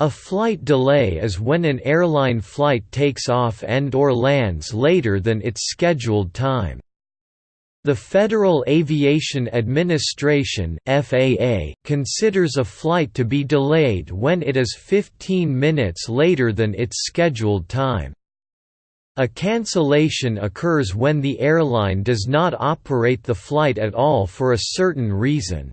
A flight delay is when an airline flight takes off and or lands later than its scheduled time. The Federal Aviation Administration (FAA) considers a flight to be delayed when it is 15 minutes later than its scheduled time. A cancellation occurs when the airline does not operate the flight at all for a certain reason.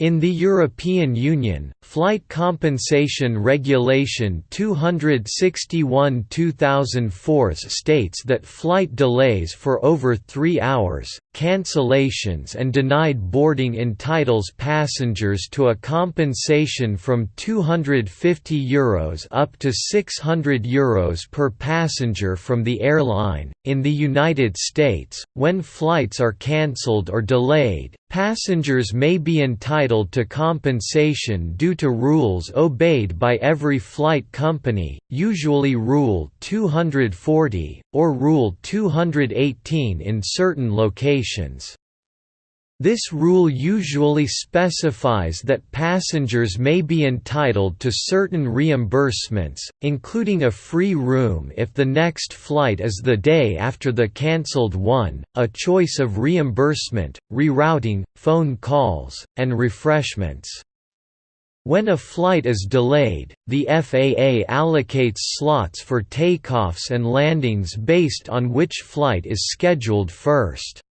In the European Union, Flight Compensation Regulation 261-2004 states that flight delays for over three hours, cancellations and denied boarding entitles passengers to a compensation from €250 Euros up to €600 Euros per passenger from the airline. In the United States, when flights are cancelled or delayed, Passengers may be entitled to compensation due to rules obeyed by every flight company, usually Rule 240, or Rule 218 in certain locations. This rule usually specifies that passengers may be entitled to certain reimbursements, including a free room if the next flight is the day after the cancelled one, a choice of reimbursement, rerouting, phone calls, and refreshments. When a flight is delayed, the FAA allocates slots for takeoffs and landings based on which flight is scheduled first.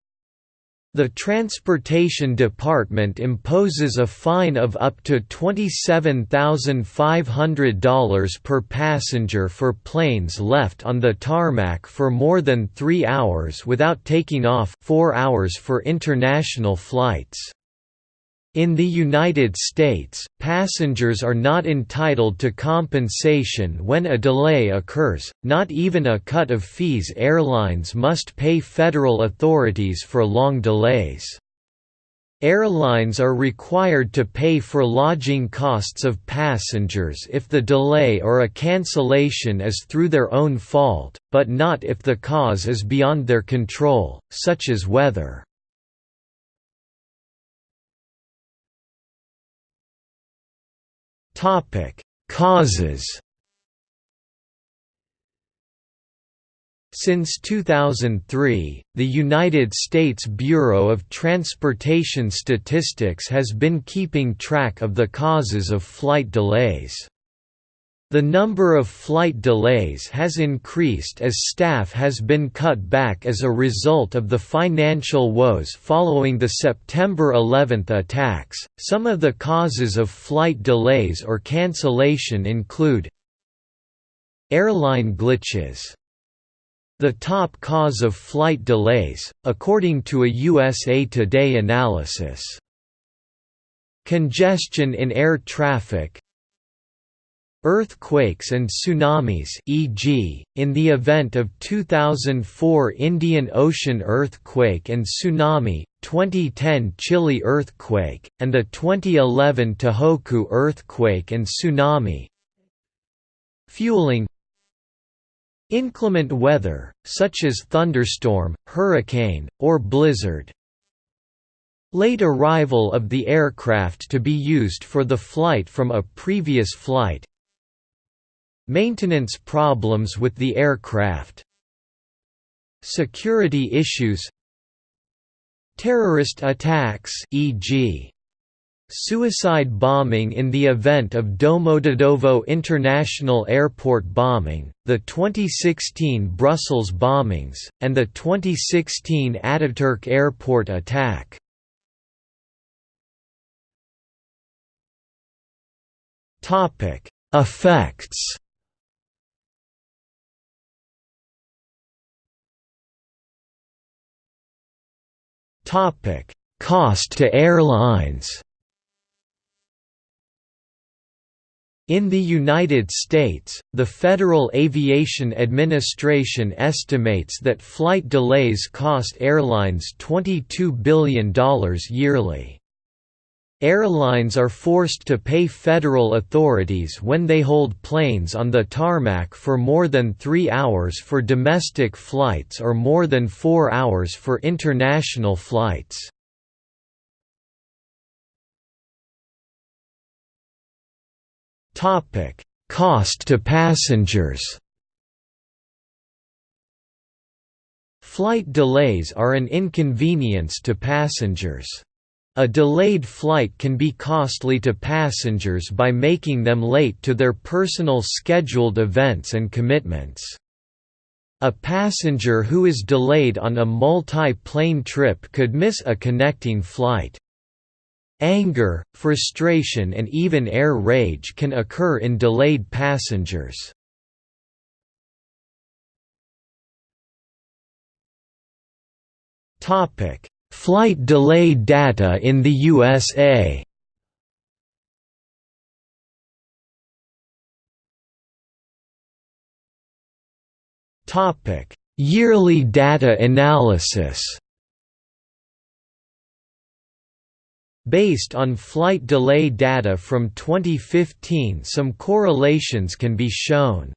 The Transportation Department imposes a fine of up to $27,500 per passenger for planes left on the tarmac for more than three hours without taking off 4 hours for international flights. In the United States, passengers are not entitled to compensation when a delay occurs, not even a cut of fees airlines must pay federal authorities for long delays. Airlines are required to pay for lodging costs of passengers if the delay or a cancellation is through their own fault, but not if the cause is beyond their control, such as weather. Topic: Causes. Since 2003, the United States Bureau of Transportation Statistics has been keeping track of the causes of flight delays. The number of flight delays has increased as staff has been cut back as a result of the financial woes following the September 11 attacks. Some of the causes of flight delays or cancellation include airline glitches. The top cause of flight delays, according to a USA Today analysis. Congestion in air traffic, Earthquakes and tsunamis e.g., in the event of 2004 Indian Ocean earthquake and tsunami, 2010 Chile earthquake, and the 2011 Tohoku earthquake and tsunami Fueling Inclement weather, such as thunderstorm, hurricane, or blizzard Late arrival of the aircraft to be used for the flight from a previous flight Maintenance problems with the aircraft Security issues Terrorist attacks e.g. Suicide bombing in the event of Domodedovo International Airport bombing, the 2016 Brussels bombings, and the 2016 Ataturk Airport attack. Effects Topic: Cost to airlines. In the United States, the Federal Aviation Administration estimates that flight delays cost airlines $22 billion yearly. Airlines are forced to pay federal authorities when they hold planes on the tarmac for more than three hours for domestic flights or more than four hours for international flights. Cost to passengers Flight delays are an inconvenience to passengers. A delayed flight can be costly to passengers by making them late to their personal scheduled events and commitments. A passenger who is delayed on a multi-plane trip could miss a connecting flight. Anger, frustration and even air rage can occur in delayed passengers. Flight delay data in the USA Topic: Yearly data analysis Based on flight delay data from 2015 some correlations can be shown.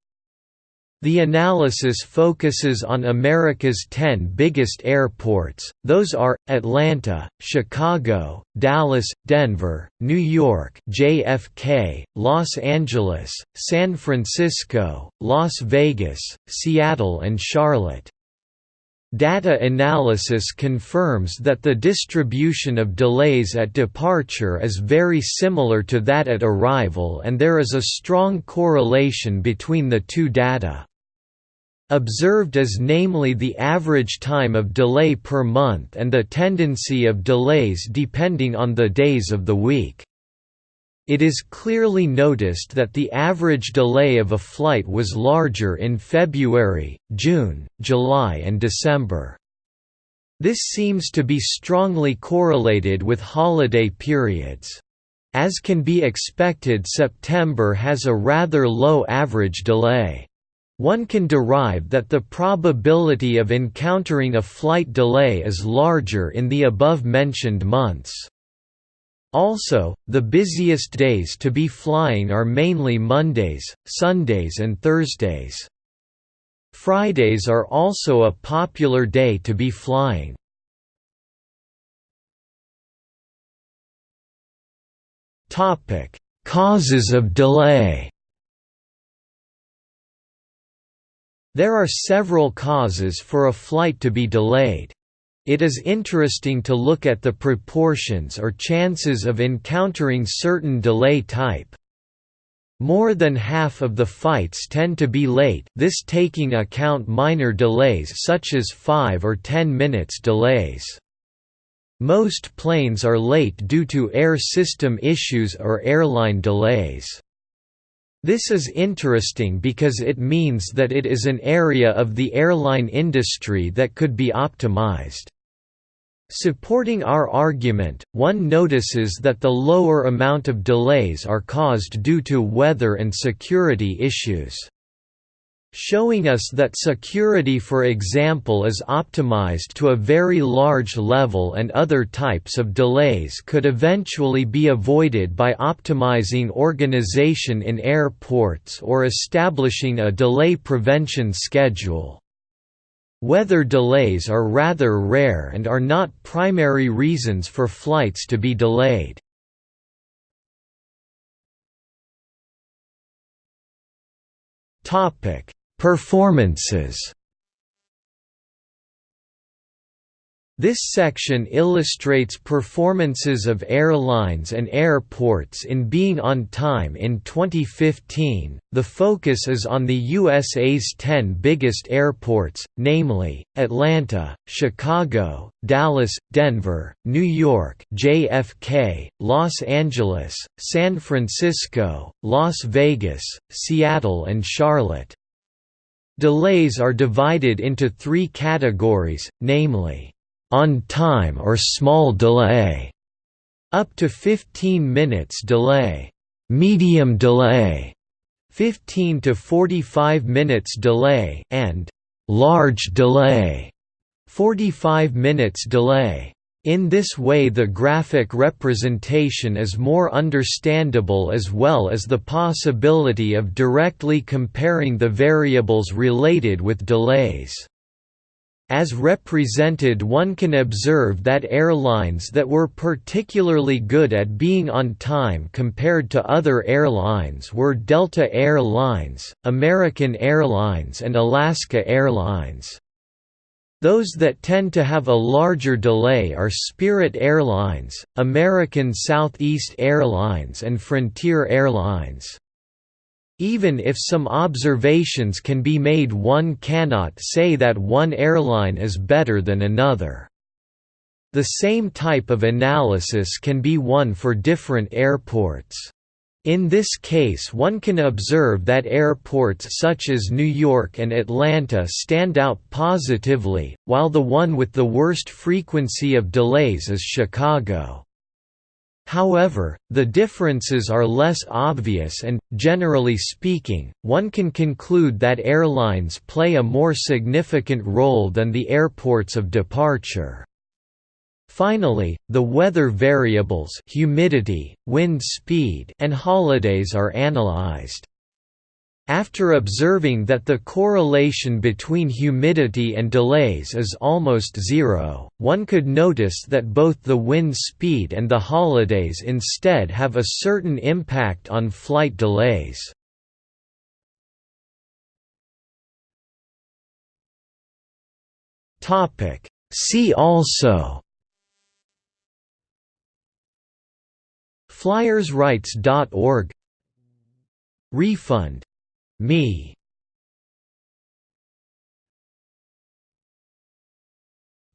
The analysis focuses on America's 10 biggest airports, those are, Atlanta, Chicago, Dallas, Denver, New York JFK, Los Angeles, San Francisco, Las Vegas, Seattle and Charlotte. Data analysis confirms that the distribution of delays at departure is very similar to that at arrival and there is a strong correlation between the two data. Observed as namely the average time of delay per month and the tendency of delays depending on the days of the week. It is clearly noticed that the average delay of a flight was larger in February, June, July and December. This seems to be strongly correlated with holiday periods. As can be expected September has a rather low average delay. One can derive that the probability of encountering a flight delay is larger in the above-mentioned months. Also, the busiest days to be flying are mainly Mondays, Sundays and Thursdays. Fridays are also a popular day to be flying. Topic: Causes of delay There are several causes for a flight to be delayed. It is interesting to look at the proportions or chances of encountering certain delay type. More than half of the fights tend to be late this taking account minor delays such as 5 or 10 minutes delays. Most planes are late due to air system issues or airline delays. This is interesting because it means that it is an area of the airline industry that could be optimized. Supporting our argument, one notices that the lower amount of delays are caused due to weather and security issues showing us that security for example is optimized to a very large level and other types of delays could eventually be avoided by optimizing organization in airports or establishing a delay prevention schedule. Weather delays are rather rare and are not primary reasons for flights to be delayed. Performances This section illustrates performances of airlines and airports in being on time in 2015. The focus is on the USA's 10 biggest airports, namely Atlanta, Chicago, Dallas, Denver, New York, JFK, Los Angeles, San Francisco, Las Vegas, Seattle and Charlotte. Delays are divided into three categories, namely, on time or small delay, up to 15 minutes delay, medium delay, 15 to 45 minutes delay, and large delay, 45 minutes delay. In this way the graphic representation is more understandable as well as the possibility of directly comparing the variables related with delays. As represented one can observe that airlines that were particularly good at being on time compared to other airlines were Delta Air Lines, American Airlines and Alaska Airlines. Those that tend to have a larger delay are Spirit Airlines, Atlantic Southeast Airlines and Frontier Airlines. Even if some observations can be made one cannot say that one airline is better than another. The same type of analysis can be one for different airports. In this case one can observe that airports such as New York and Atlanta stand out positively, while the one with the worst frequency of delays is Chicago. However, the differences are less obvious and, generally speaking, one can conclude that airlines play a more significant role than the airports of departure. Finally, the weather variables humidity, wind speed and holidays are analyzed. After observing that the correlation between humidity and delays is almost zero, one could notice that both the wind speed and the holidays instead have a certain impact on flight delays. See also FlyersRights.org Refund me.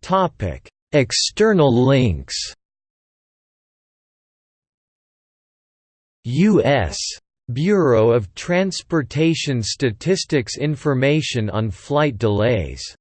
Topic. External links. U.S. Bureau of Transportation Statistics Information on flight delays